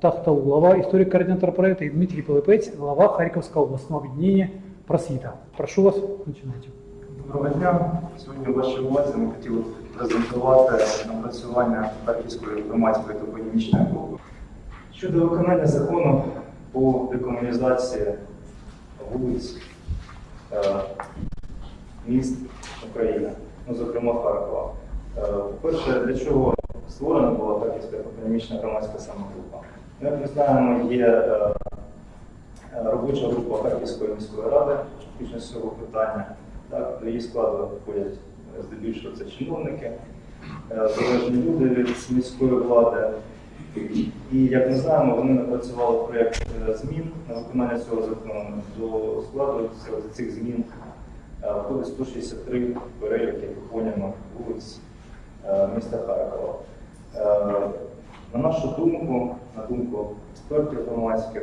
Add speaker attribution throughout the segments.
Speaker 1: Тахтал, глава историк-координатор проекта, и Дмитрий Пилипець, глава Харьковского областного объединения «Просвіта». Прошу вас, начинайте.
Speaker 2: Доброго дня. Сьогодні в вашій увазі ми хотіли презентувати напрацювання Харківської громадської топонімічної групи щодо виконання закону по декомунізації вулиць е, міст України, ну, зокрема Харкова. Е, По-перше, для чого створена була Харківська топонімічна громадська самогрупа? Як ми знаємо, є е, робоча група Харківської міської ради з цього питання. Так, до її складу входять е, здебільшого це чиновники, е, залежні люди від міської влади. І як ми знаємо, вони напрацювали проєкт змін на виконання цього закону. До складу цих змін входить 163 переліки виконання вулиць е, міста Харкова. На нашу думку, на думку експертів громадських,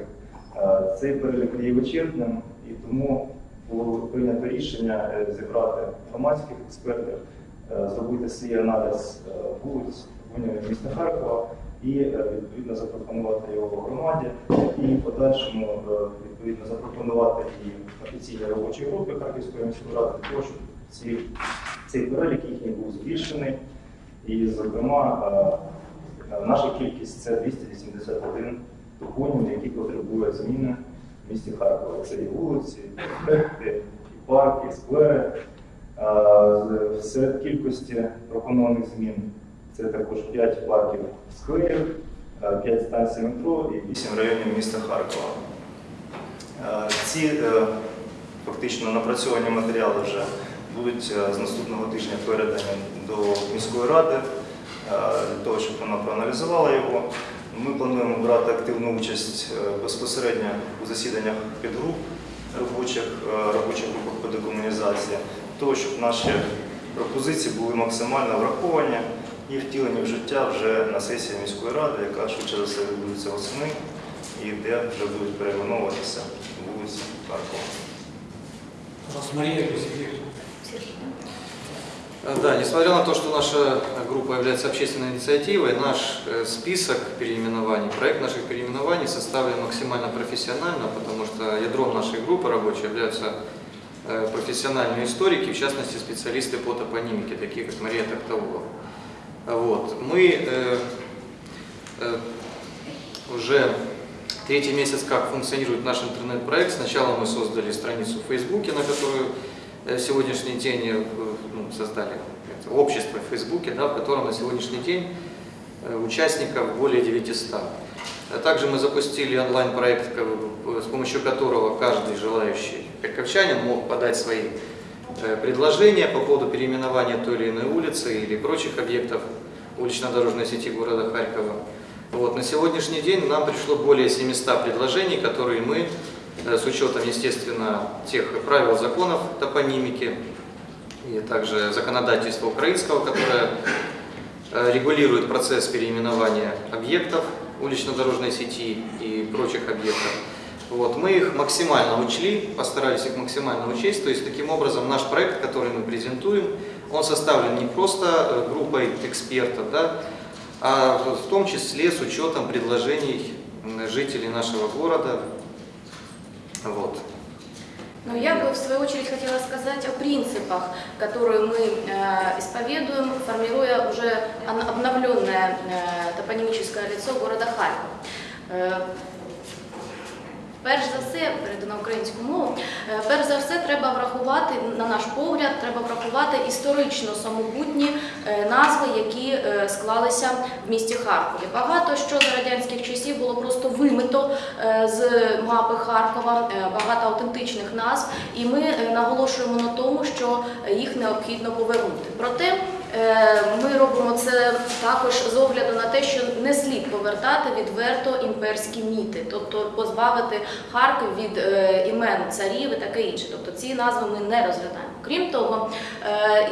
Speaker 2: Е, Цей перелік є вичерпним, і тому було прийнято рішення е, зібрати громадських експертів, е, зробити свій аналіз вулиць міста Харкова і відповідно запропонувати його громаді, і в подальшому відповідно запропонувати і офіційній робочій групі Харківської міської ради, для того, щоб ці, цей перелік їхній був збільшений. І, зокрема, наша кількість це 281 топонім, які потребують зміни в місті Харкова. Це і вулиці, і проспекти, і парки, і сквери. Серед кількості пропонованих змін це також 5 парків скверів, 5 станцій метро і 8 районів міста Харкова. Е, Ці е, фактично напрацьовані матеріали вже будуть е, з наступного тижня передані до міської ради е, для того, щоб вона проаналізувала його. Ми плануємо брати активну участь е, безпосередньо у засіданнях підгруп робочих, е, робочих групах по декомунізації, для того, щоб наші пропозиції були максимально враховані і втілені в життя вже на сесії міської ради, яка швидше за все відбудеться восени, і де вже будуть перейменовуватися вулиці Харкова.
Speaker 1: Мария Кузикевич.
Speaker 3: Э, Да, несмотря на то, что наша группа является общественной инициативой, наш э, список переименований, проект наших переименований составлен максимально профессионально, потому что ядром нашей группы рабочей являются э, профессиональные историки, в частности специалисты по топонимике, такие как Мария Токтаулова. Вот. Мы э, э, уже третий месяц как функционирует наш интернет-проект. Сначала мы создали страницу в Фейсбуке, на которую сегодняшний день ну, создали общество в Фейсбуке, да, в котором на сегодняшний день э, участников более 900. А Также мы запустили онлайн-проект, с помощью которого каждый желающий харьковчанин мог подать свои э, предложения по поводу переименования той или иной улицы или прочих объектов улично-дорожной сети города Харькова. Вот, на сегодняшний день нам пришло более 700 предложений, которые мы, э, с учетом, естественно, тех правил законов топонимики и также законодательства украинского, которое э, регулирует процесс переименования объектов улично-дорожной сети и прочих объектов. Вот, мы их максимально учли, постарались их максимально учесть, то есть таким образом наш проект, который мы презентуем, он составлен не просто э, группой экспертов, да, а в том числе с учетом предложений жителей нашего города. Вот.
Speaker 4: Но я бы в свою очередь хотела сказать о принципах, которые мы э, исповедуем, формируя уже обновленное э, топонимическое лицо города Харьков. Перш за все, перейду на українську мову, е, перш за все треба врахувати, на наш погляд, треба врахувати історично самобутні е, назви, які е, склалися в місті Харкові. Багато що за радянських часів було просто вимито з мапи Харкова, багато автентичних назв, і ми наголошуємо на тому, що їх необхідно повернути. Проте ми робимо це також з огляду на те, що не слід повертати відверто імперські міти, тобто позбавити Харків від е, імен царів і таке інше. Тобто ці назви ми не розглядаємо. Крім того, е,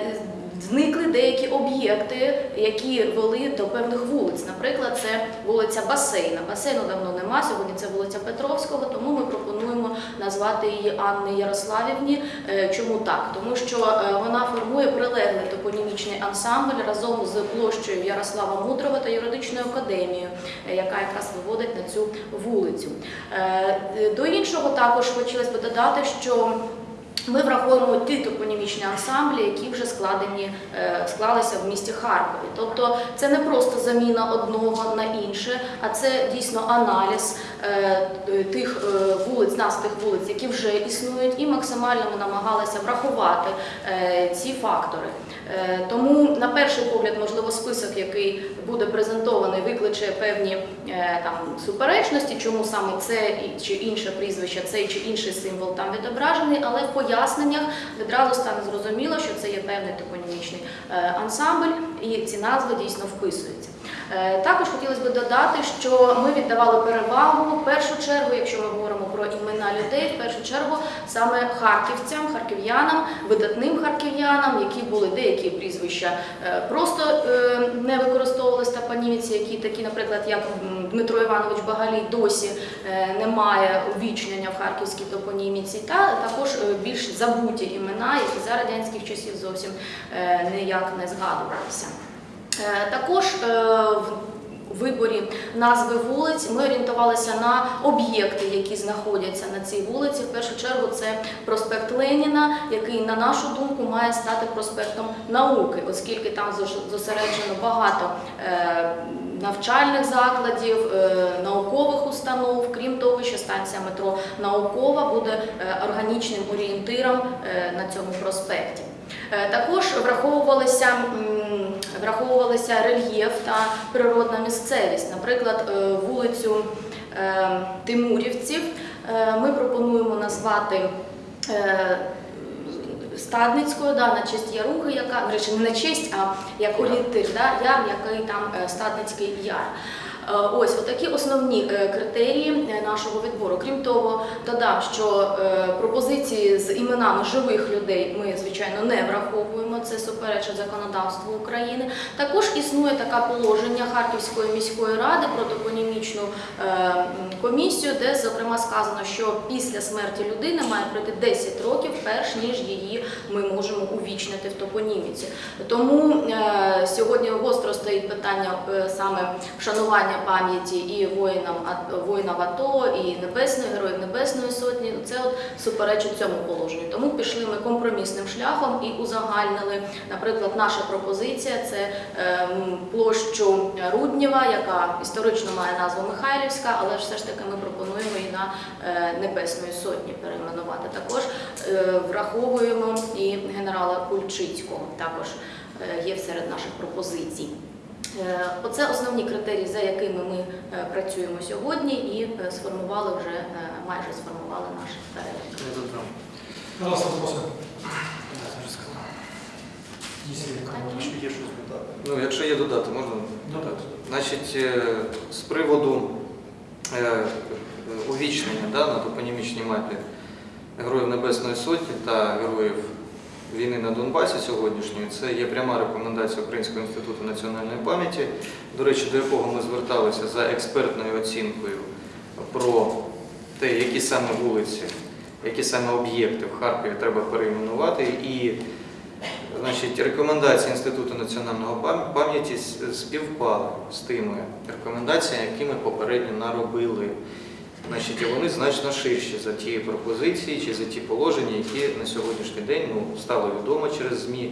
Speaker 4: Зникли деякі об'єкти, які вели до певних вулиць. Наприклад, це вулиця Басейна. Басейну давно нема. Сьогодні це вулиця Петровського. Тому ми пропонуємо назвати її Анни Ярославівні. Е, Чому так? Тому що е, вона формує прилеглий топонімічний ансамбль разом з площею Ярослава Мудрого та юридичною академією, е, яка якраз виводить на цю вулицю. До іншого також хотілося б додати, що ми враховуємо ті топонімічні ансамблі, які вже складені, е, склалися в місті Харкові. Тобто це не просто заміна одного на інше, а це дійсно аналіз е, тих е, вулиць, нас тих вулиць, які вже існують, і максимально ми намагалися врахувати ці фактори. Е, Тому, на перший погляд, можливо, список, який буде презентований, викличе певні е, там суперечності, чому саме це чи інше прізвище, цей чи інший символ там відображений, але в поясненнях відразу стане зрозуміло, що це є певний топонімічний е, ансамбль, і ці назви дійсно вписуються. Е, Також хотілося б додати, що ми віддавали перевагу в першу чергу, якщо ми говоримо про імена людей, в першу чергу саме харківцям, харків'янам, видатним харків'янам, які були деякі прізвища е, просто е, не використовувалися топоніміці, які такі, наприклад, як Дмитро Іванович Багалій досі е, немає увічнення в харківській топоніміці, та також більш забуті імена, які за радянських часів зовсім ніяк не згадувалися. Е, Також е, в виборі назви вулиць ми орієнтувалися на об'єкти, які знаходяться на цій вулиці. В першу чергу це проспект Леніна, який, на нашу думку, має стати проспектом науки, оскільки там зосереджено багато е, навчальних закладів, наукових установ. Крім того, що станція метро наукова буде органічним орієнтиром на цьому проспекті. Е, Також враховувалися, враховувалися рельєф та природна місцевість. Наприклад, е, вулицю е, Тимурівців ми пропонуємо назвати Стадницькою, да, на честь Ярухи, яка, речі, не на честь, а як орієнтир, да, яр, який там Стадницький яр. Е, Ось отакі основні е, критерії е, нашого відбору. Крім того, додам, що пропозиції з іменами живих людей ми, звичайно, не враховуємо. Це суперечить законодавству України. Також існує таке положення Харківської міської ради про топонімічну комісію, де зокрема сказано, що після смерті людини має пройти 10 років, перш ніж її ми можемо увічнити в топоніміці. Тому сьогодні гостро стоїть питання саме вшанування пам'яті і воїнам воїнам АТО, і небесної героїв Небесної Сотні. Це от суперечить цьому положенню. Тому пішли ми компромісним шляхом і узагальнили. Наприклад, наша пропозиція це ем, площу Руднєва, яка історично має назву Михайлівська, але все ж таки ми пропонуємо її на е, Небесної Сотні перейменувати. Також е, враховуємо і генерала Кульчицького. Також е, є серед наших пропозицій. Е, Оце основні критерії, за якими ми е, працюємо сьогодні, і е, сформували вже майже сформували наш перелік.
Speaker 3: Ну, якщо є додати, можна
Speaker 1: Додати.
Speaker 3: Значить, з приводу увічнення да, на топонімічній мапі Героїв Небесної Сотні та Героїв війни на Донбасі сьогоднішньої, це є пряма рекомендація Українського інституту національної пам'яті, до речі, до якого ми зверталися за експертною оцінкою про те, які саме вулиці, які саме об'єкти в Харкові треба перейменувати. І Значить, рекомендації Інституту національного пам'яті співпали з тими рекомендаціями, які ми попередньо наробили. Значить, і вони значно ширші за ті пропозиції чи за ті положення, які на сьогоднішній день ну, стало відомо через ЗМІ,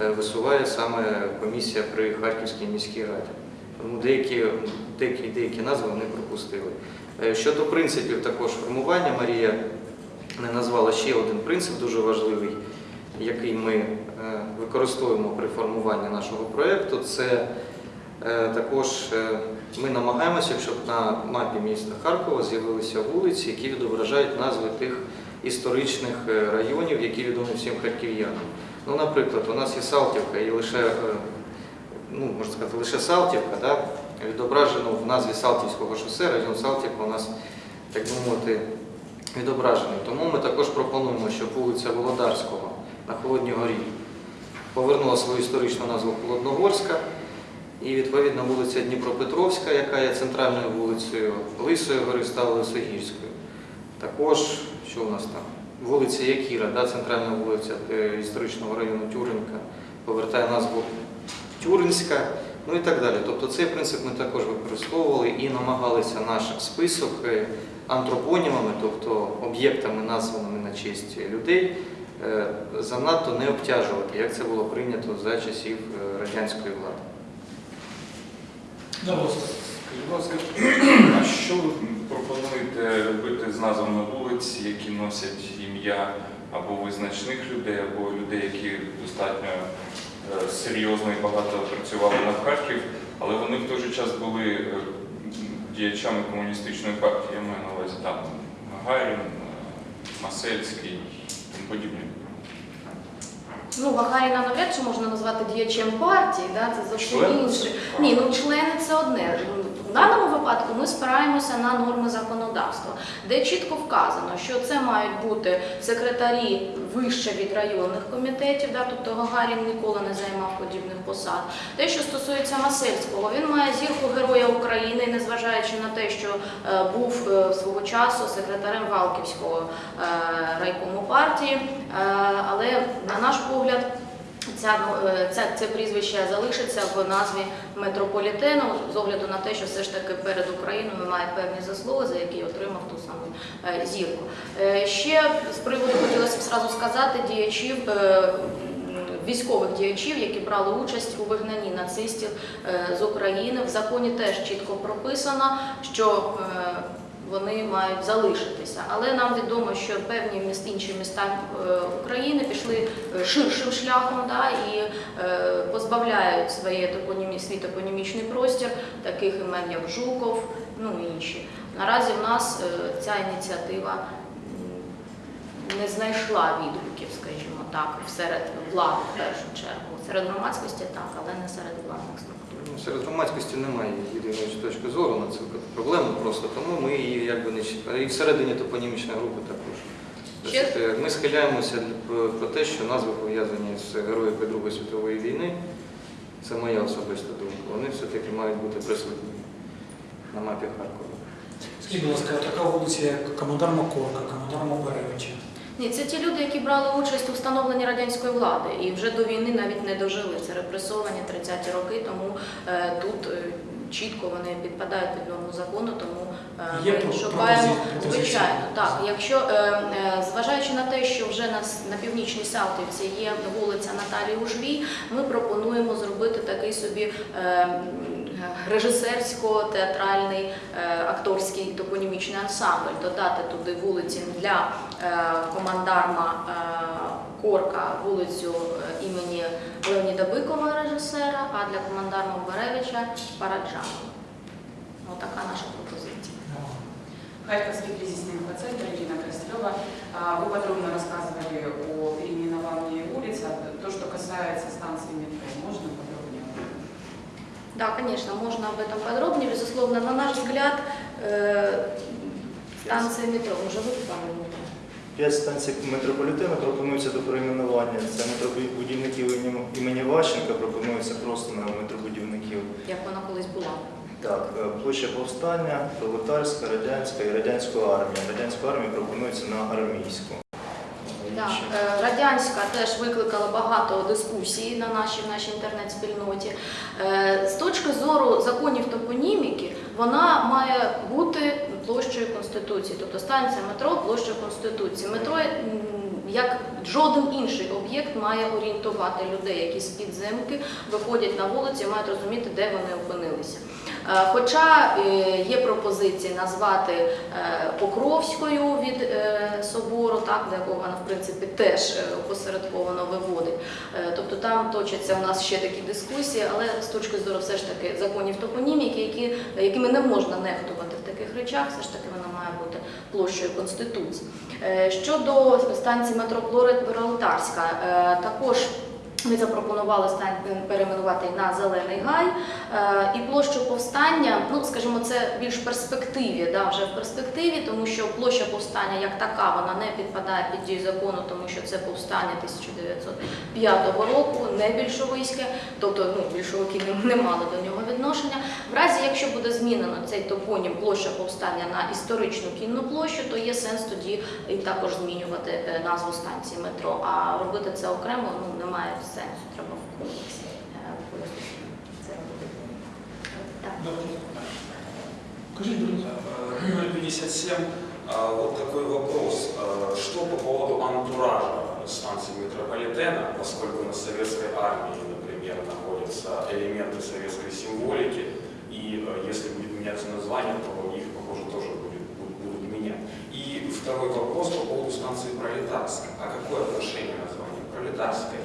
Speaker 3: е, висуває саме комісія при Харківській міській раді. Тому деякі, деякі, деякі назви вони пропустили. Е, Щодо принципів також формування, Марія не назвала ще один принцип дуже важливий, який ми е, використовуємо при формуванні нашого проєкту. Це також ми намагаємося, щоб на мапі міста Харкова з'явилися вулиці, які відображають назви тих історичних е, районів, які відомі всім харків'янам. Ну, наприклад, у нас є Салтівка, і лише, е, ну, можна сказати, лише Салтівка, да, відображено в назві Салтівського шосе, район Салтівка у нас, так би мовити, відображений. Тому ми також пропонуємо, щоб вулиця Володарського на Холодній горі повернула свою історичну назву Холодногорська. І відповідно вулиця Дніпропетровська, яка є центральною вулицею Лисої гори, стала Лисогірською. Також, що у нас там? Вулиця Якіра, да, центральна вулиця е, історичного району Тюринка, повертає назву Тюринська, ну і так далі. Тобто цей принцип ми також використовували і намагалися наш список е, антропонімами, тобто об'єктами, названими на честь людей, е, занадто не обтяжувати, як це було прийнято за часів радянської влади.
Speaker 5: Будь ласка, а що ви пропонуєте робити з назвами вулиць, які носять ім'я або визначних людей, або людей, які достатньо е, серйозно і багато працювали на Харків, але вони в той же час були е, діячами комуністичної партії, я маю на увазі там Гагарін, е, Масельський і тому подібне.
Speaker 4: Ну, Вагаріна навряд чи можна назвати діячем партії, да? це зовсім інше. Ні, ну члени це одне. В даному випадку ми спираємося на норми законодавства, де чітко вказано, що це мають бути секретарі вище від районних комітетів, да? тобто Гагарін ніколи не займав подібних посад. Те, що стосується Масельського, він має зірку Героя України, незважаючи на те, що е, був е, свого часу секретарем Валківського е, райкому партії, Е, але на наш погляд. Ця, е, ця, це прізвище залишиться в назві метрополітену з огляду на те, що все ж таки перед Україною має певні заслуги, за які отримав ту саму е, зірку. Е, Ще з приводу хотілося б зразу сказати діячів. Військових діячів, які брали участь у вигнанні нацистів з України, в законі теж чітко прописано, що вони мають залишитися. Але нам відомо, що певні міст, інші міста е, України пішли е, ширшим шляхом да, і е, позбавляють своє топонімі, свій топонімічний простір, таких імен як Жуков, ну і інші. Наразі в нас ця ініціатива не знайшла відгуків, скажімо так, серед влади в першу чергу. Серед громадськості так, але не серед владних структур.
Speaker 3: Серед громадськості немає єдиної точки зору на цю проблему просто, тому ми її якби не чіпаємо. І всередині топонімічної групи також.
Speaker 4: Ще-
Speaker 3: Тобто, Ми схиляємося про те, що назви пов'язані з героями Другої світової війни. Це моя особиста думка. Вони все-таки мають бути присутні на мапі Харкова.
Speaker 1: Скажіть, будь ласка, така вулиця, як Командар Макорка, Командар Макаревича.
Speaker 4: Ні, це ті люди, які брали участь у встановленні радянської влади і вже до війни навіть не дожили. Це репресовані 30-ті роки, тому е, тут е, чітко вони підпадають під норму закону, тому е,
Speaker 1: Є
Speaker 4: ми
Speaker 1: про-
Speaker 4: шукаємо
Speaker 1: пропозиції?
Speaker 4: звичайно. Так, якщо е, е, зважаючи на те, що вже на, с- на північній Салтівці є вулиця Наталії Ужвій, ми пропонуємо зробити такий собі. е, м, Режисерсько-театральний е, акторський топонімічний ансамбль, додати туди вулиці для е, командарма е, Корка вулицю е, імені Леоніда Бикова, режисера, а для командарма Беревича Параджанова. Отака наша пропозиція.
Speaker 6: Харьковский кризисный инфоцентр Ирина Красилева. А, Вы подробно рассказывали о переименовании улиц. А То, что касается станции метро, можно подробнее?
Speaker 4: Да, конечно, можно об этом подробнее. Безусловно, на наш взгляд, э, станция метро, уже вы, по-моему,
Speaker 2: П'ять станцій метрополітену пропонується до перейменування. Це метробудівників імені- імені Ващенка пропонується просто на метробудівників.
Speaker 4: як вона колись була.
Speaker 2: Так, е, площа повстання, пролетарська, радянська і радянську армію. Радянську армію пропонується на армійську.
Speaker 4: Так, е, радянська теж викликала багато дискусій на нашій, в нашій інтернет-спільноті. Е, З точки зору законів топоніміки, вона має бути площею Конституції, тобто станція метро площа Конституції. Метро, як жоден інший об'єкт, має орієнтувати людей, які з підземки виходять на вулиці, мають розуміти, де вони опинилися. Е, Хоча е, є пропозиції назвати е, Покровською від собору, так, до якого вона в принципі теж опосередковано виводить. Тобто там точаться у нас ще такі дискусії, але з точки зору все ж таки законів топоніміки, які, якими не можна нехтувати в таких речах, все ж таки вона має бути площею Конституції. Щодо станції метро Пролетарська, е, також ми запропонували стан перейменувати на Зелений Гай. Е, І площу повстання, ну скажімо, це більш в перспективі, да, вже в перспективі, тому що площа повстання як така вона не підпадає під дію закону, тому що це повстання 1905 року, не більшовицьке, тобто ну, більшовики не, не мали до нього відношення. В разі, якщо буде змінено цей топонім площа повстання на історичну кінну площу, то є сенс тоді і також змінювати е, назву станції метро. А робити це окремо ну, немає сенсу, треба в комплексі е, використати це робити. Так.
Speaker 1: Скажіть, будь ласка.
Speaker 7: 57. Вот такой вопрос. Что по поводу антуража станции метрополитена, поскольку на советской армии, например, находятся элементы советской символики, и если будет меняться название, то их, похоже, тоже будет, будут, будут менять. И второй вопрос по поводу станции Пролетарская. А какое отношение название Пролетарская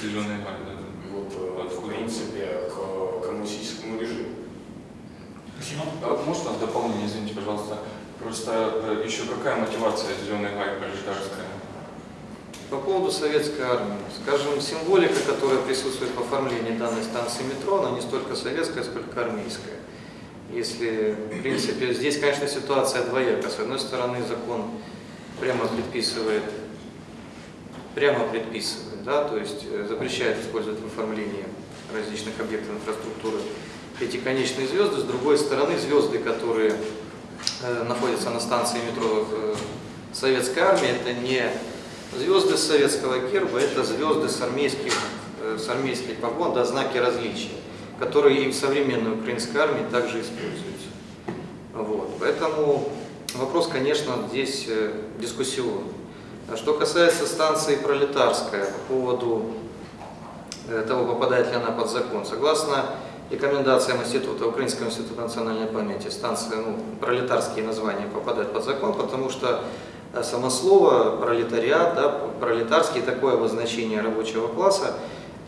Speaker 5: Зелений гай, да.
Speaker 7: вот, э, в принципе к коммунистическому режиму?
Speaker 5: А Можно дополнение, извините, пожалуйста, просто э, еще какая мотивация зеленой гай пролетарская?
Speaker 3: По поводу советской армии. Скажем, символика, которая присутствует в оформлении данной станции метро, она не столько советская, сколько армейская. Если, в принципе, здесь, конечно, ситуация двояка. С одной стороны, закон прямо предписывает, прямо предписывает, да, то есть э, запрещает использовать в оформлении различных объектов инфраструктуры эти конечные звезды. С другой стороны, звезды, которые э, находятся на станции метро э, советской армии, это не звезды советского герба, это звезды с армейских, с армейских погон, да, знаки различия, которые и в современной украинской армии также используются. Вот. Поэтому вопрос, конечно, здесь дискуссионный. А Что касается станции Пролетарская по поводу э, того, попадает ли она под закон. Согласно рекомендациям Института, Украинского института национальной памяти, станция, ну, пролетарские названия попадают под закон, потому что э, само слово пролетариат, да, пролетарский, такое обозначение рабочего класса,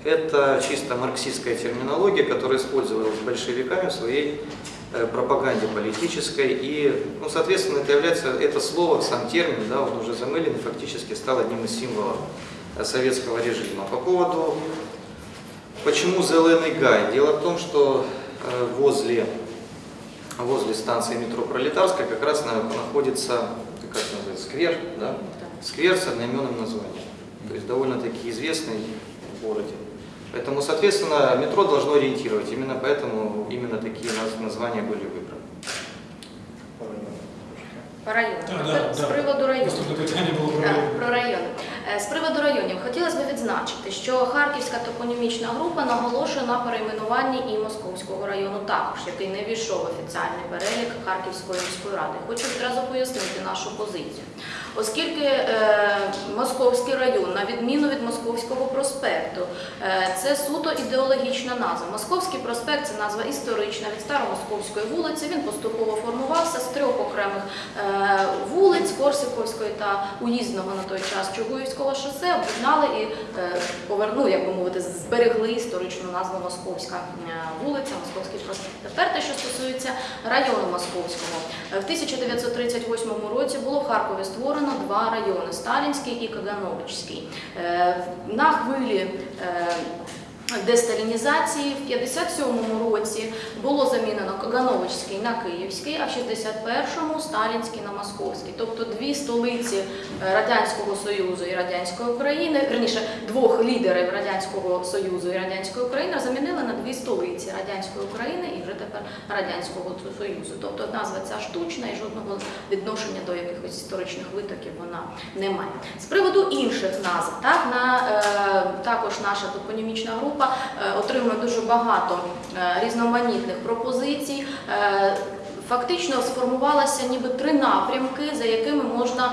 Speaker 3: это чисто марксистская терминология, которая использовалась большевиками в своей пропаганде политической. И, ну, соответственно, это является, это слово, сам термин, да, он уже замылен фактически стал одним из символов э, советского режима. По поводу Почему Зеленый Гай? Дело в том, что э, возле, возле станции метро Пролетарская как раз на- находится, как это называется, сквер, да? Сквер с одноименным названием. То есть довольно-таки известный в городе. Поэтому, соответственно, метро должно ориентировать. Именно поэтому именно такие названия были выбраны.
Speaker 4: По району. По
Speaker 1: району.
Speaker 4: А,
Speaker 1: да,
Speaker 4: да. С
Speaker 1: приводу района. Да, про район.
Speaker 4: Е, З приводу районів хотілося б відзначити, що Харківська топонімічна група наголошує на перейменуванні і Московського району також, який не війшов в офіціальний перелік Харківської міської ради. Хочу відразу пояснити нашу позицію. Оскільки е, Московський район, на відміну від Московського проспекту, е, це суто ідеологічна назва. Московський проспект це назва історична від Старомосковської вулиці. Він поступово формувався з трьох окремих е, вулиць Корсиковської та уїзного на той час Чугуївського шосе об'єднали і е, повернули, як би мовити, зберегли історичну назву Московська е, вулиця, Московський проспект. Тепер те, що стосується району Московського. Е, В 1938 році було в Харкові створено два райони Сталінський і Кагановичський. На хвилі десталінізації в 57-му році було замінено Кагановичський на Київський, а в 61-му Сталінський на Московський. Тобто дві столиці е, Радянського Союзу і Радянської України, верніше двох лідерів Радянського Союзу і Радянської України замінили на дві столиці Радянської України і вже тепер Радянського Союзу. Тобто назва ця штучна і жодного відношення до якихось історичних витоків вона не має. З приводу інших назв, так на е, також наша топонімічна група е, отримує дуже багато е, різноманітних пропозицій. Е, Фактично сформувалися ніби три напрямки, за якими можна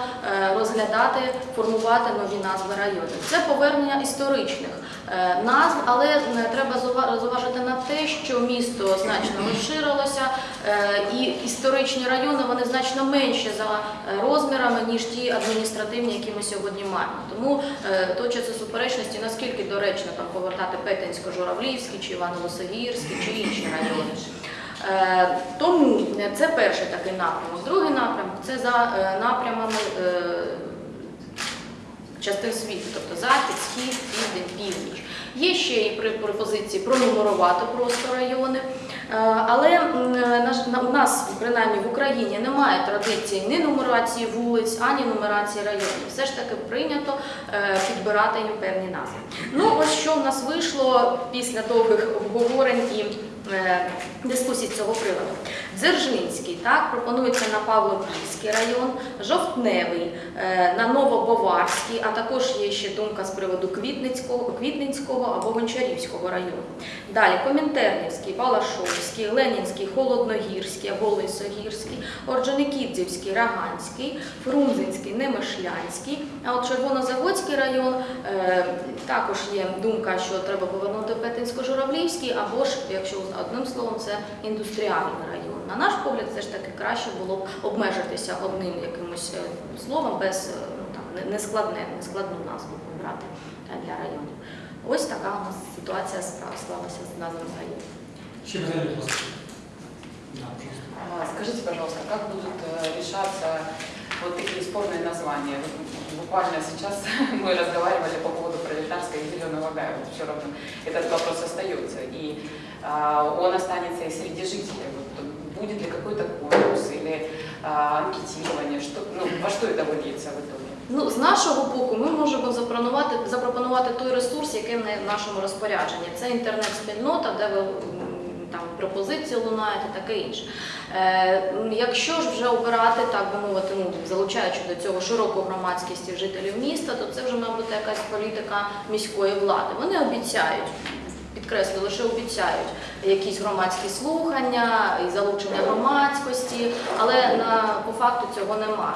Speaker 4: розглядати, формувати нові назви районів. Це повернення історичних назв, але треба зауважити на те, що місто значно розширилося, історичні райони вони значно менші за е, розмірами, ніж ті адміністративні, які ми сьогодні маємо. Тому е, точаться суперечності, наскільки доречно там повертати Петенсько-Журавлівський, чи Іваново-Сагірський, чи інші райони. Е, Тому це перший такий напрямок. Другий напрямок це за напрямами частин світу, тобто захід, схід, південь, північ. Є ще і пропозиції пронумерувати просто райони. Е, Але на- у нас, принаймні в Україні, немає традиції ні нумерації вулиць, ані нумерації районів. Все ж таки прийнято е, підбирати їм певні назви. Ну, ось що в нас вийшло після довгих обговорень і е, дискусій цього приводу. Дзержинський, так, пропонується на Павлопільський район, Жовтневий, е, на Новобоварський, а також є ще думка з приводу Квітницького, Квітницького або Гончарівського району. Далі Комінтернівський, Балашовський, Ленінський, Холодногірський або Лисогірський, Орджоникідзівський, Раганський, Фрунзенський, Немишлянський. А от Червонозаводський район е, також є думка, що треба повернути Петинсько-Журавлівський, або ж, якщо одним словом, це індустріальний район. На наш погляд, все ж таки краще було б обмежитися одним якимось е, словом без е, ну, там, не- нескладне, нескладну назву брати е, для районів. Ось така у нас ситуація справ склалася з назвами районів.
Speaker 1: Ще питання, будь ласка. Да, пожалуйста.
Speaker 6: А, Скажите, пожалуйста, как будут э, решаться вот такие спорные названия? Вот Буквально сейчас мы разговаривали по поводу пролетарской и зеленого гая. Вот все равно этот вопрос остается. И а, он останется и среди жителей. Вот, будет ли какой-то конкурс или анкетирование? Что, ну, во что это выльется в итоге?
Speaker 4: Ну, з нашого боку, ми можемо запропонувати, запропонувати той ресурс, який в нашому розпорядженні. Це інтернет-спільнота, де ви там пропозиції лунають і таке інше. Е, якщо ж вже обирати, так би мовити, ну, залучаючи до цього широку громадськість і жителів міста, то це вже має бути якась політика міської влади. Вони обіцяють. Підкреслю, лише обіцяють якісь громадські слухання і залучення громадськості, але на по факту цього немає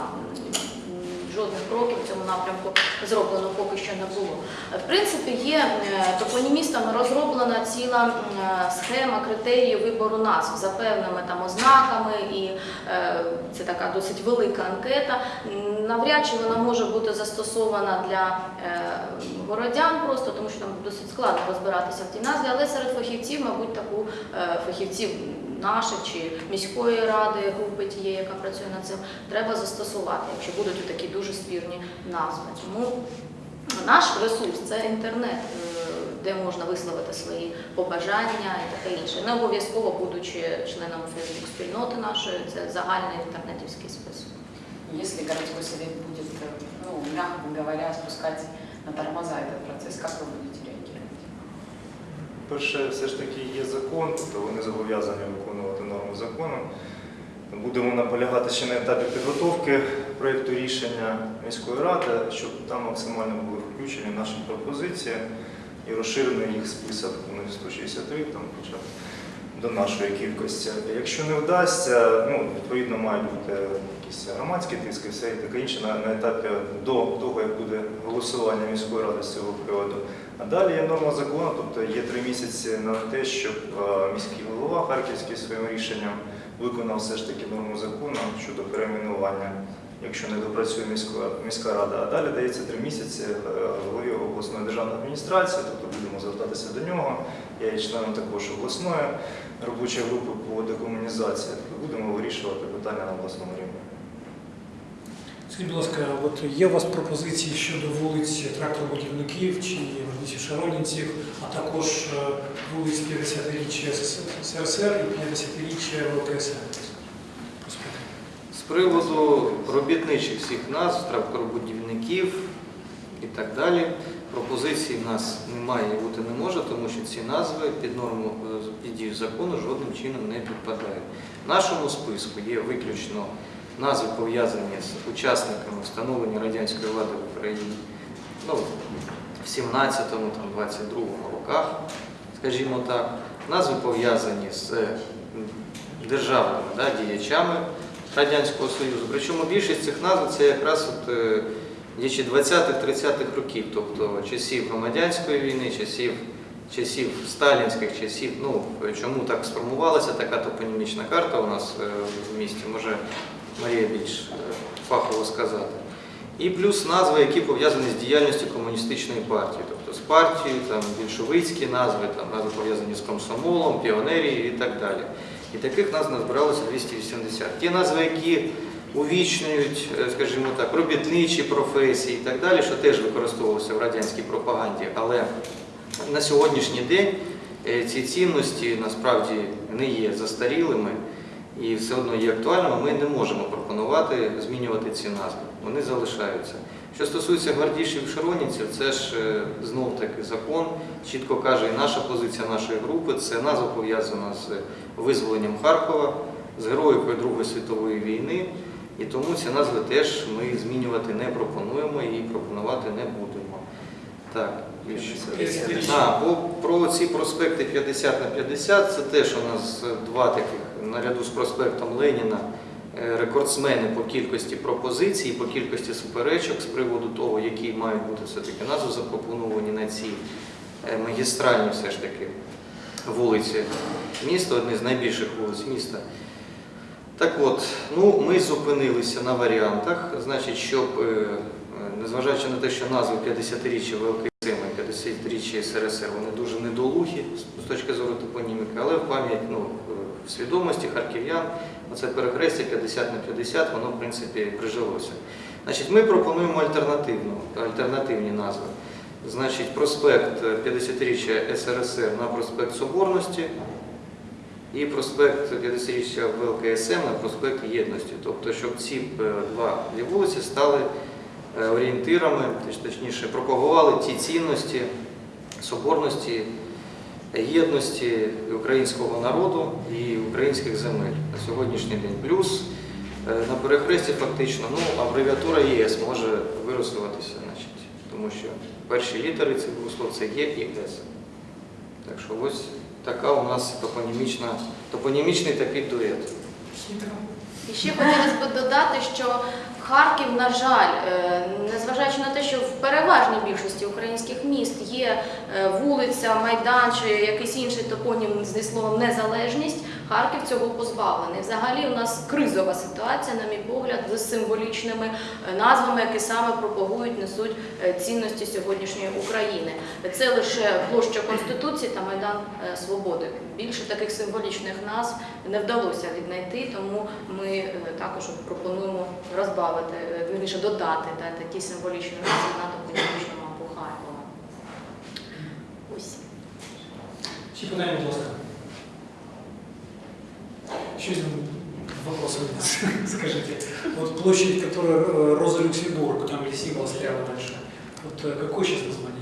Speaker 4: жодних кроків в цьому напрямку зроблено поки що не було. В принципі, є е, топонімістами розроблена ціла е, схема критеріїв вибору назв за певними там ознаками, і е, це така досить велика анкета. Навряд чи вона може бути застосована для городян, просто тому що там досить складно розбиратися в тій назві, але серед фахівців, мабуть, таку фахівців наших чи міської ради групи тієї, яка працює над цим, треба застосувати, якщо будуть такі дуже спірні назви. Тому наш ресурс це інтернет, е, де можна висловити свої побажання і таке інше. Не обов'язково будучи членом Фейсбук-спільноти нашої, це загальний інтернетівський список.
Speaker 6: Если городской совет будет, э, ну, мягко говоря, спускать на тормоза этот процесс, как вы будете реагировать?
Speaker 2: Перше, все ж таки є закон, тобто вони зобов'язані виконувати норму закону. Будемо наполягати ще на етапі підготовки проєкту рішення міської ради, щоб там максимально були включені наші пропозиції і розширений їх список, Вони них 163, там б до нашої кількості. Якщо не вдасться, ну, відповідно мають бути якісь громадські тиски, все і таке інше на, на етапі до того, як буде голосування міської ради з цього приводу. А далі є норма закону, тобто є три місяці на те, щоб міський голова Харківський своїм рішенням виконав все ж таки норму закону щодо перейменування, якщо не допрацює міська, міська рада. А далі дається три місяці е, голові обласної державної адміністрації, тобто будемо звертатися до нього. Я є членом також обласної робочої групи по декомунізації. Тобто будемо вирішувати питання на обласному рівні.
Speaker 1: Скажіть, будь ласка, от є у вас пропозиції щодо вулиць тракторобудівників чи вулиці Шаронінців, а також е, вулиць 50-річчя СРСР і 50-річчя ВКСР?
Speaker 3: Приводу робітничих всіх назв, тракторобудівників і так далі, пропозицій в нас немає і бути не може, тому що ці назви під норму е, під дію закону жодним чином не підпадають. В нашому списку є виключно назви пов'язані з учасниками встановлення радянської влади в Україні ну, в 17-му, там, 22-му роках, скажімо так, назви пов'язані з е, державними да, діячами Радянського Союзу. Причому більшість цих назв це якраз от, е, діячі 20-30-х років, тобто часів громадянської війни, часів, часів сталінських часів. Ну, чому так сформувалася така топонімічна карта у нас е, в місті, може Марія більш е, фахово сказати. І плюс назви, які пов'язані з діяльністю комуністичної партії, тобто з партією, там більшовицькі назви, там назви пов'язані з комсомолом, піонерією і так далі. І таких назв назбиралося 280. Ті назви, які увічнюють, е, скажімо так, робітничі професії і так далі, що теж використовувалося в радянській пропаганді. Але на сьогоднішній день е, ці цінності насправді не є застарілими і все одно є актуальними. Ми не можемо пропонувати змінювати ці назви. Вони залишаються. Що стосується гвардійців широнівців, це ж е, знов таки закон чітко каже, і наша позиція нашої групи це назва пов'язана з визволенням Харкова, з героїкою Другої світової війни. І тому ці назви теж ми змінювати не пропонуємо і пропонувати не будемо. Так, а, про ці проспекти 50 на 50, це теж у нас два таких, наряду з проспектом Леніна, е, рекордсмени по кількості пропозицій, по кількості суперечок з приводу того, які мають бути все-таки назви запропоновані на ці е, магістральні все ж таки вулиці міста, одні з найбільших вулиць міста. Так от, ну, ми зупинилися на варіантах, значить, щоб, е, незважаючи на те, що назви 50-річчя ВЛКСМ і 50-річчя СРСР, вони дуже недолугі з- точки зору топоніміки, але в пам'ять, ну, свідомості харків'ян, оце перехрестя 50 на 50, воно, в принципі, прижилося. Значить, ми пропонуємо альтернативну, альтернативні назви. Значить, проспект 50-річчя СРСР на проспект Соборності, і проспект 50-річчя ВЛКСМ на проспект Єдності. Тобто, щоб ці е, два вулиці стали е, орієнтирами, точніше, пропагували ті цінності соборності, єдності українського народу і українських земель на сьогоднішній день. Плюс е, на перехресті фактично ну, абревіатура ЄС може вирисуватися, значить, тому що перші літери цих слов це Є і С. Так що ось така у нас топонімічна, топонімічний такий дует.
Speaker 4: І ще хотілося б додати, що Харків, на жаль, е, незважаючи на те, що в переважній більшості українських міст є е, вулиця, майдан чи якийсь інший топонім зі словом незалежність, Харків цього позбавлений. Взагалі у нас кризова ситуація, на мій погляд, з символічними е, назвами, які саме пропагують, несуть е, цінності сьогоднішньої України. Це лише площа Конституції та Майдан е, Свободи. Більше таких символічних назв не вдалося віднайти, тому ми також пропонуємо розбавити, е, вірніше додати да, такі символічні назви на мапу Харкова. Ось.
Speaker 1: Ще питання, будь ласка. Еще один вопрос у нас. Скажите, вот площадь, которая э, Роза Люксембург, там где символ стоял раньше, вот э, какое сейчас название?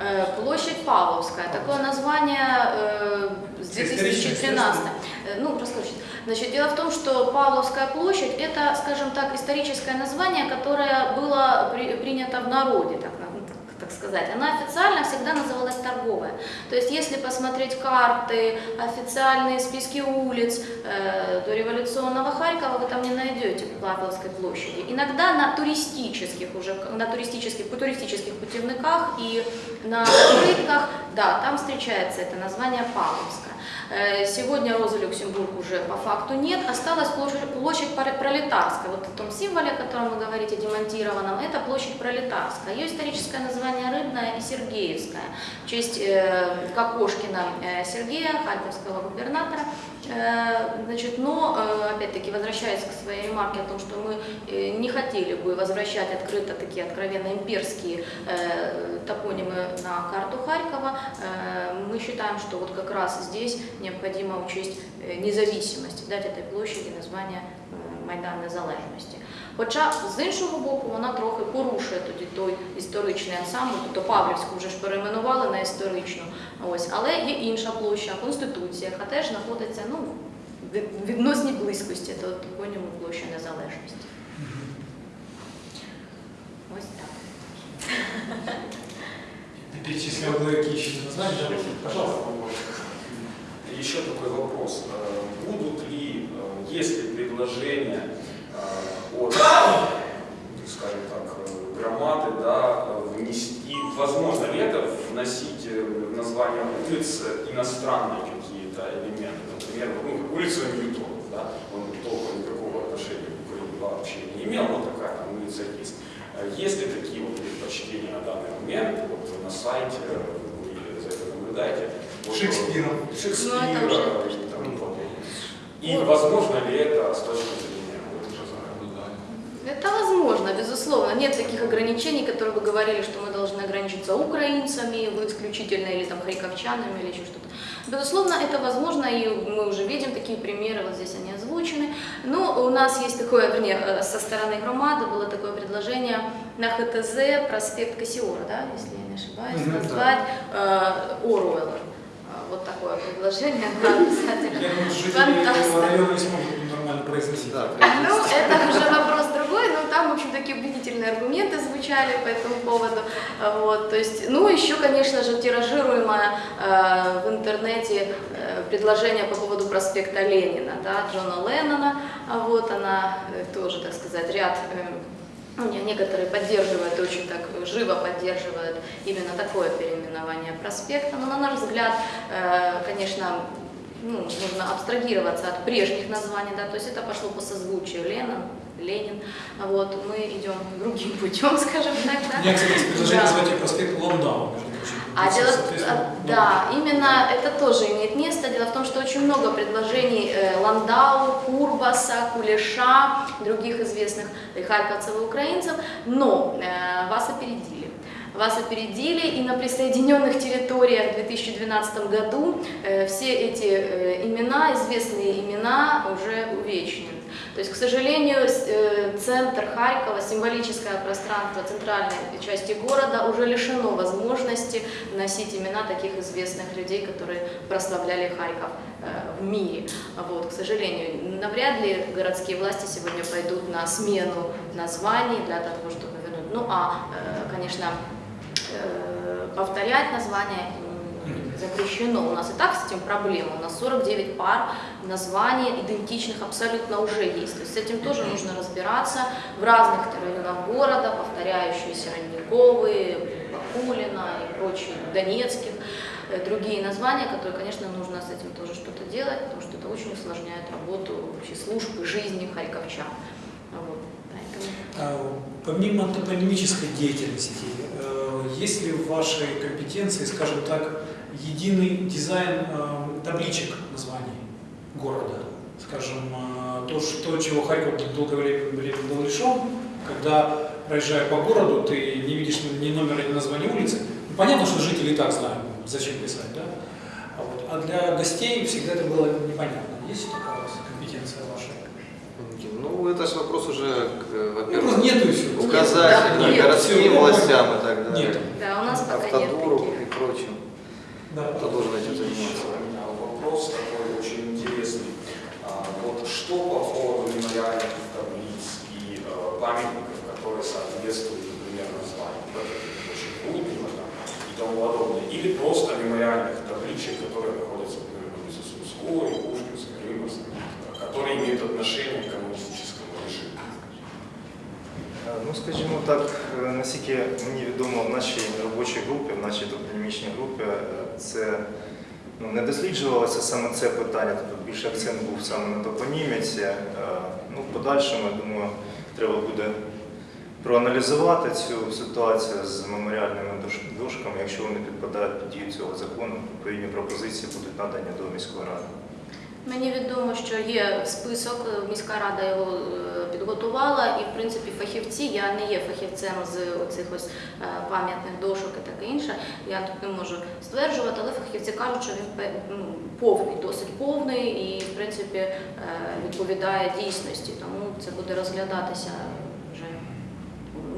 Speaker 4: Э, Площадь Павловская. Такое название с 2013. Э, Ну, расскажите. Значит, дело в том, что Павловская площадь – это, скажем так, историческое название, которое было при- принято в народе, так, так- сказать. Она официально всегда называлась торговая. То есть, если посмотреть карты, официальные списки улиц э, до революционного Харькова, вы там не найдете Павловской площади. Иногда на туристических уже, на туристических, туристических путевниках и на открытках, да, там встречается это название Павловская. Э, Сегодня Роза Люксембург уже по факту нет, осталась площадь, площадь Пролетарская. Вот о том символе, о котором вы говорите, демонтированном, это площадь Пролетарская. Ее историческое название Рыбная и Сергеевская. В честь э, Кокошкина э, Сергея, харьковского губернатора. Э, Значит, но, опять-таки, возвращаясь к своей ремарке о том, что мы не хотели бы возвращать открыто такие откровенно имперские топонимы на карту Харькова, мы считаем, что вот как раз здесь необходимо учесть независимость, дать этой площади название е, Майдан Незалежності. Хоча з іншого боку вона трохи порушує тоді той історичний ансамбль, тобто Павлівську вже ж перейменували на історичну. Ось, але є інша площа, Конституція, яка теж знаходиться ну, в від- відносній близькості до топоніму площі Незалежності. Ось так.
Speaker 1: Ты перечислил какие еще названия, да? Пожалуйста.
Speaker 7: Еще такой вопрос. Э, Будут ли, э, есть ли предложения э, от, скажем так, э, громады, да, э, внести, возможно ли это вносить э, в название улиц иностранные какие-то элементы, например, ну, улица Ньютонов, да, он толком никакого отношения к Украине вообще не имел, но такая там улица есть. Э, Есть ли такие вот предпочтения на данный момент, вот на сайте, э, вы за это наблюдаете? Вот, э,
Speaker 1: Шекспиром.
Speaker 7: Шекспира
Speaker 4: Ну,
Speaker 7: и тому подобное. И возможно ли это с точки зрения вот,
Speaker 4: ограничений, которые вы говорили, что мы должны ограничиться украинцами, вы исключительно или там харьковчанами или еще что-то. Безусловно, это возможно, и мы уже видим такие примеры, вот здесь они озвучены. Но у нас есть такое, вернее, э, со стороны громады было такое предложение на ХТЗ проспект Кассиора, да, если я не ошибаюсь, назвать э, Оруэлла. Э, Вот такое предложение, да, обязательно.
Speaker 1: Я думаю, этого района не смогут нормально произносить.
Speaker 3: Да,
Speaker 4: Ну, это уже вопрос там, в общем, такие убедительные аргументы звучали по этому поводу. А, Вот, то есть, ну, еще, конечно же, тиражируемое э, в интернете э, предложение по поводу проспекта Ленина, да, Джона Леннона, А вот она э, тоже, так сказать, ряд э, ну, не- некоторые поддерживают, очень так живо поддерживают именно такое переименование проспекта. Но на наш взгляд, э, конечно, ну, нужно абстрагироваться от прежних названий, да, то есть это пошло по созвучию Ленин, Ленин, вот мы идем другим путем, скажем так, да.
Speaker 1: Я, кстати, предложение назвать ее проспект прочим.
Speaker 4: А дело, а, да, именно это тоже имеет место. Дело в том, что очень много предложений э, Ландау, Курбаса, Кулеша, других известных и харьковцев и украинцев, но э, вас опередили. Вас опередили, и на присоединенных территориях в 2012 году э, все эти э, имена, известные имена, уже увечнены. То есть, к сожалению, э, центр Харькова, символическое пространство центральной части города уже лишено возможности носить имена таких известных людей, которые прославляли Харьков в мире. Вот, к сожалению, навряд ли городские власти сегодня пойдут на смену названий для того, чтобы вернуть. Ну а, конечно, э, повторять названия запрещено. У нас и так с этим проблема. У нас 49 пар названий идентичных абсолютно уже есть. То есть с этим тоже нужно разбираться в разных районах города, повторяющиеся Родниковые, Бакулина и прочие, Донецких, э, другие названия, которые, конечно, нужно с этим тоже что-то делать, потому что это очень усложняет работу вообще службы жизни харьковчан. Вот. Поэтому
Speaker 1: А, Помимо топонимической деятельности, есть ли в вашей компетенции, скажем так, единый дизайн э, табличек названий города? Скажем, э, то, что, чего Харьков долгое время был лишен, когда, проезжая по городу, ты не видишь ни номера, ни названия улицы. Ну, понятно, что жители и так знают, зачем писать, да? А, вот, а для гостей всегда это было непонятно. Есть такая у?
Speaker 3: Ну, это же вопрос уже,
Speaker 1: Ну, просто
Speaker 3: во-первых,
Speaker 1: нету и все.
Speaker 3: указатель
Speaker 4: Да, нет,
Speaker 3: городским
Speaker 1: всё,
Speaker 3: властям и так далее.
Speaker 1: Нет.
Speaker 4: Да, у нас пока нет таких.
Speaker 3: и прочим.
Speaker 1: Да.
Speaker 3: Кто должен этим заниматься?
Speaker 7: У меня вопрос такой очень интересный. А, Вот что по поводу мемориальных таблиц и э, памятников, которые соответствуют, например, названию, очень и тому подобное, или просто мемориальных табличек, которые находятся, например, на улице Сумской, Пушкинской, Рымовской, которые имеют отношение
Speaker 2: скажімо так, е, наскільки мені відомо в нашій робочій групі, в нашій топонімічній групі, е, це ну, не досліджувалося саме це питання, тобто більше акцент був саме на топоніміці. Е, Ну, в подальшому, я думаю, треба буде проаналізувати цю ситуацію з меморіальними дошками. Якщо вони підпадають під дію цього закону, відповідні пропозиції будуть надані до міської ради.
Speaker 4: Мені відомо, що є список, е, міська рада його е, підготувала, і в принципі фахівці, я не є фахівцем з оцих ось е, пам'ятних дошок і таке інше. Я тут не можу стверджувати, але фахівці кажуть, що він ну, повний, досить повний і в принципі відповідає дійсності. Тому це буде розглядатися.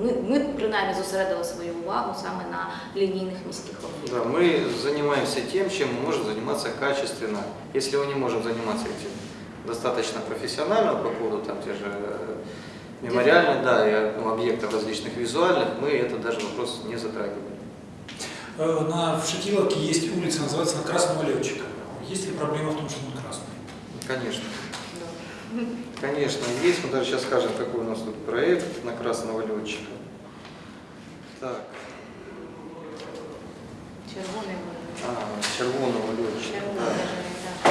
Speaker 4: Ми, ми принаймні зосередили свою увагу саме на лінійних міських об'єктах.
Speaker 3: Да, мы занимаемся тем, чем мы можем заниматься качественно. Если мы не можем заниматься этим достаточно профессионально по поводу там те же э, мемориальных, да, и ну, объектов различных визуальных, мы это даже вопрос не затрагиваем.
Speaker 1: Э, На, в Шатиловке есть улица, называется на Красного Летчика. Есть ли проблема в том, что он красный?
Speaker 3: Конечно. Конечно, есть. Мы даже сейчас скажем, какой у нас тут проект на красного летчика. Так,
Speaker 4: Червоний буде.
Speaker 3: а, червоного летчика.
Speaker 4: Червоний,
Speaker 3: да.
Speaker 4: да.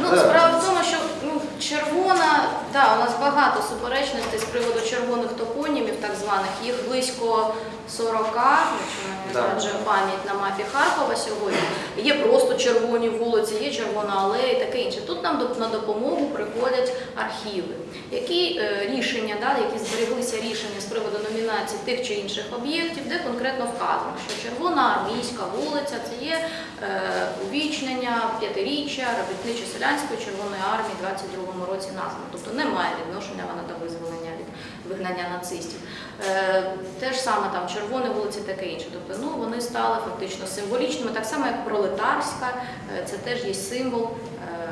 Speaker 4: Ну,
Speaker 3: Да.
Speaker 4: справа в тому, що ну, червона, да, у нас багато суперечностей з приводу червоних топонімів, так званих. Їх близько 40, якщо не зраджує пам'ять на мапі Харкова сьогодні. Є просто червоні вулиці, є червона алея і таке інше. Тут нам на допомогу приходять архіви, які е, рішення, да, які збереглися рішення з приводу номінації тих чи інших об'єктів, де конкретно вказано, що червона армійська вулиця це є е, увічнення п'ятиріччя робітничо-селянської Червоної армії 22-му році названо. Тобто немає відношення вона до визволення від вигнання нацистів. Е, те ж саме там червоні вулиці, таке інше. Тобто ну, вони стали фактично символічними, так само як пролетарська, е, це теж є символ е,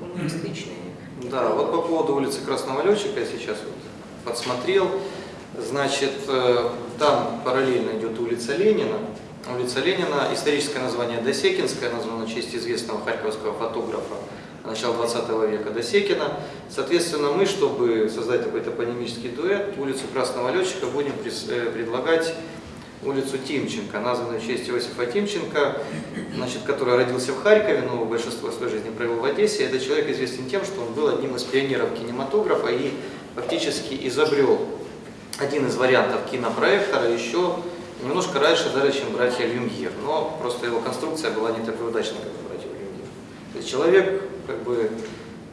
Speaker 4: комуністичної.
Speaker 3: Да, вот по поводу улицы Красного Летчика я сейчас подсмотрел. Значит, э, там параллельно идет улица Ленина. Улица Ленина, историческое название Досекинская, названа в честь известного харьковского фотографа начала 20 века Досекина. Соответственно, мы, чтобы создать такой топонимический дуэт, улицу Красного Летчика будем э, предлагать улицу Тимченко, названную в честь Иосифа Тимченко, значит, который родился в Харькове, но большинство своей жизни провел в Одессе. Этот человек известен тем, что он был одним из пионеров кинематографа и фактически изобрел один из вариантов кинопроектора еще немножко раньше даже, чем братья Люмьер. Но просто его конструкция была не такой удачной, как. То есть человек, как бы,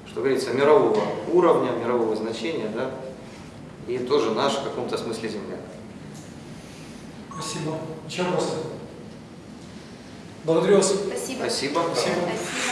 Speaker 3: что говорится, мирового уровня, мирового значения, да, и тоже наш в каком-то смысле земляк.
Speaker 1: Спасибо. Еще вопросы? Благодарю вас.
Speaker 4: Спасибо.
Speaker 3: Спасибо.
Speaker 1: Спасибо.
Speaker 4: Спасибо.